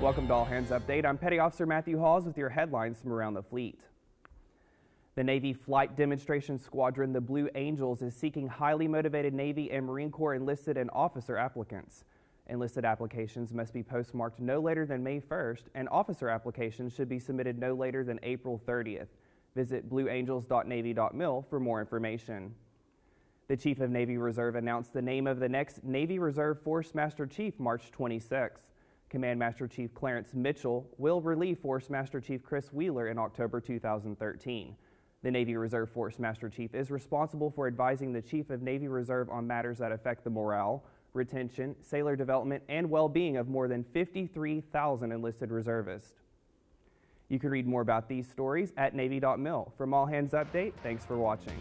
Welcome to All Hands Update. I'm Petty Officer Matthew Hawes with your headlines from around the fleet. The Navy Flight Demonstration Squadron, the Blue Angels, is seeking highly motivated Navy and Marine Corps enlisted and officer applicants. Enlisted applications must be postmarked no later than May 1st, and officer applications should be submitted no later than April 30th. Visit blueangels.navy.mil for more information. The Chief of Navy Reserve announced the name of the next Navy Reserve Force Master Chief March 26th. Command Master Chief Clarence Mitchell will relieve Force Master Chief Chris Wheeler in October 2013. The Navy Reserve Force Master Chief is responsible for advising the Chief of Navy Reserve on matters that affect the morale, retention, sailor development, and well-being of more than 53,000 enlisted reservists. You can read more about these stories at Navy.mil. From All Hands Update, thanks for watching.